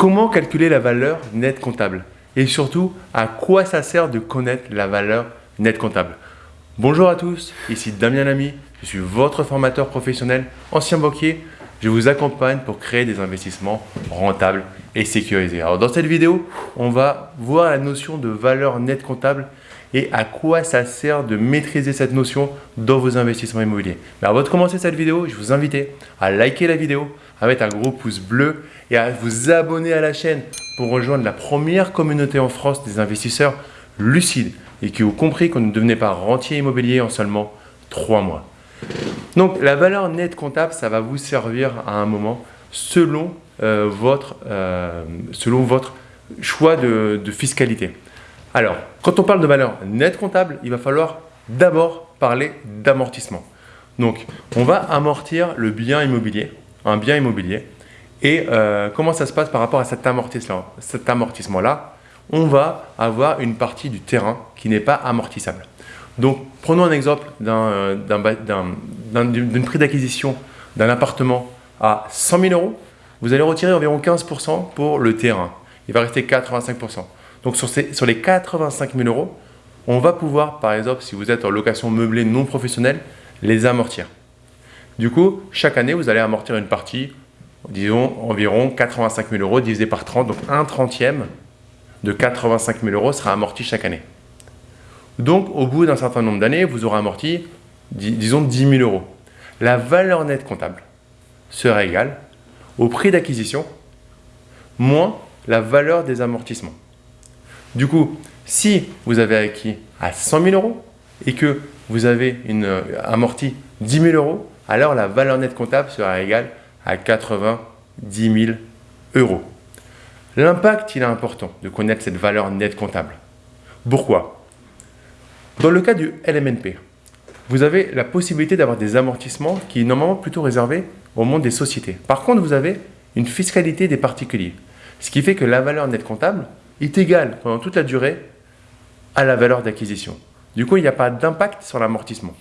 Comment calculer la valeur nette comptable? Et surtout, à quoi ça sert de connaître la valeur nette comptable? Bonjour à tous, ici Damien Lamy, je suis votre formateur professionnel, ancien banquier. Je vous accompagne pour créer des investissements rentables et sécurisés. Alors dans cette vidéo, on va voir la notion de valeur nette comptable et à quoi ça sert de maîtriser cette notion dans vos investissements immobiliers. Mais avant de commencer cette vidéo, je vous invite à liker la vidéo, à mettre un gros pouce bleu et à vous abonner à la chaîne pour rejoindre la première communauté en France des investisseurs lucides et qui ont compris qu'on ne devenait pas rentier immobilier en seulement 3 mois. Donc la valeur nette comptable, ça va vous servir à un moment selon, euh, votre, euh, selon votre choix de, de fiscalité. Alors, quand on parle de valeur nette comptable, il va falloir d'abord parler d'amortissement. Donc, on va amortir le bien immobilier, un bien immobilier. Et euh, comment ça se passe par rapport à cet amortissement-là? On va avoir une partie du terrain qui n'est pas amortissable. Donc, prenons un exemple d'un prix d'acquisition d'un appartement à 100 000 euros. Vous allez retirer environ 15% pour le terrain. Il va rester 85%. Donc sur, les 85 000 euros, on va pouvoir, par exemple, si vous êtes en location meublée non professionnelle, les amortir. Du coup, chaque année, vous allez amortir une partie, disons environ 85 000 euros divisé par 30, donc un trentième de 85 000 euros sera amorti chaque année. Donc, au bout d'un certain nombre d'années, vous aurez amorti, disons, 10 000 euros. La valeur nette comptable sera égale au prix d'acquisition moins la valeur des amortissements. Du coup, si vous avez acquis à 100 000 euros et que vous avez une, euh, amorti 10 000 euros, alors la valeur nette comptable sera égale à 90 000 euros. L'impact, il est important de connaître cette valeur nette comptable. Pourquoi? Dans le cas du LMNP, vous avez la possibilité d'avoir des amortissements qui est normalement plutôt réservés au monde des sociétés. Par contre, vous avez une fiscalité des particuliers. Ce qui fait que la valeur nette comptable, est égal pendant toute la durée à la valeur d'acquisition. Du coup, il n'y a pas d'impact sur l'amortissement.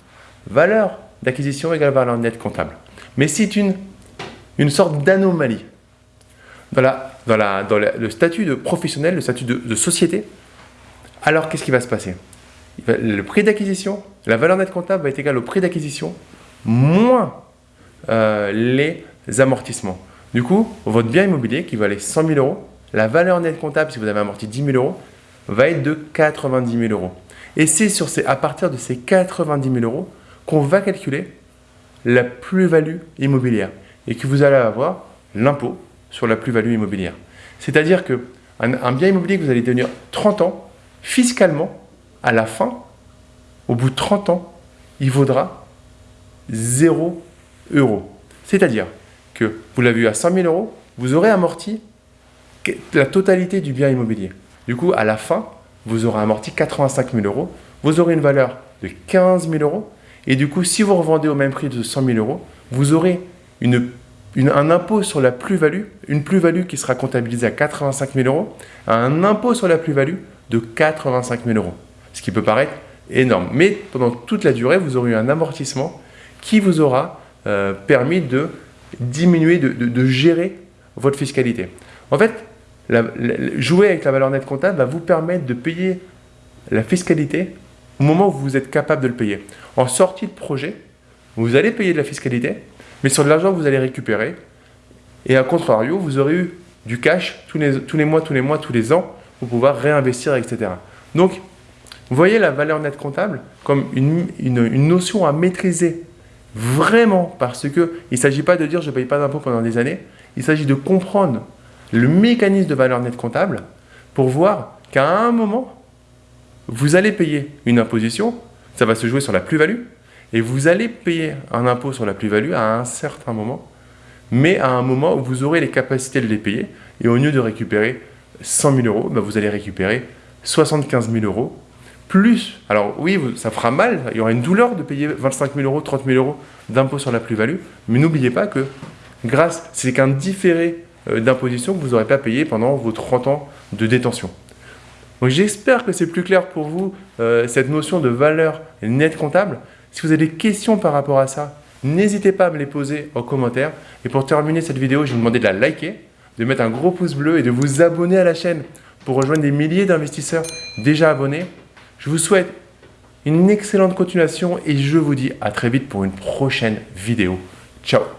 Valeur d'acquisition égale valeur nette comptable. Mais c'est une, une sorte d'anomalie dans, la, dans, la, dans le statut de professionnel, le statut de, société. Alors, qu'est-ce qui va se passer? Le prix d'acquisition, la valeur nette comptable va être égale au prix d'acquisition moins euh, les amortissements. Du coup, votre bien immobilier qui valait 100 000 euros la valeur nette comptable, si vous avez amorti 10 000 euros, va être de 90 000 euros. Et c'est à partir de ces 90 000 euros qu'on va calculer la plus-value immobilière et que vous allez avoir l'impôt sur la plus-value immobilière. C'est-à-dire qu'un un bien immobilier que vous allez tenir 30 ans, fiscalement, à la fin, au bout de 30 ans, il vaudra 0 euros. C'est-à-dire que vous l'avez eu à 100 000 euros, vous aurez amorti la totalité du bien immobilier. Du coup, à la fin, vous aurez amorti 85 000 euros, vous aurez une valeur de 15 000 euros, et du coup, si vous revendez au même prix de 100 000 euros, vous aurez un impôt sur la plus-value, une plus-value qui sera comptabilisée à 85 000 euros, un impôt sur la plus-value de 85 000 euros. Ce qui peut paraître énorme. Mais pendant toute la durée, vous aurez eu un amortissement qui vous aura euh, permis de diminuer, de gérer votre fiscalité. En fait, jouer avec la valeur nette comptable va vous permettre de payer la fiscalité au moment où vous êtes capable de le payer. En sortie de projet, vous allez payer de la fiscalité, mais sur de l'argent que vous allez récupérer. Et à contrario, vous aurez eu du cash tous les, tous les mois, tous les mois, tous les ans pour pouvoir réinvestir, etc. Donc, vous voyez la valeur nette comptable comme une, une notion à maîtriser vraiment parce qu'il ne s'agit pas de dire je ne paye pas d'impôt pendant des années, il s'agit de comprendre le mécanisme de valeur nette comptable pour voir qu'à un moment, vous allez payer une imposition, ça va se jouer sur la plus-value, et vous allez payer un impôt sur la plus-value à un certain moment, mais à un moment où vous aurez les capacités de les payer, et au lieu de récupérer 100 000 euros, bah, vous allez récupérer 75 000 euros, plus, alors oui, ça fera mal, il y aura une douleur de payer 25 000 euros, 30 000 euros d'impôt sur la plus-value, mais n'oubliez pas que grâce, c'est qu'un différé d'imposition que vous n'aurez pas payé pendant vos 30 ans de détention. Donc j'espère que c'est plus clair pour vous, euh, cette notion de valeur nette comptable. Si vous avez des questions par rapport à ça, n'hésitez pas à me les poser en commentaire. Et pour terminer cette vidéo, je vais vous demander de la liker, de mettre un gros pouce bleu et de vous abonner à la chaîne pour rejoindre des milliers d'investisseurs déjà abonnés. Je vous souhaite une excellente continuation et je vous dis à très vite pour une prochaine vidéo. Ciao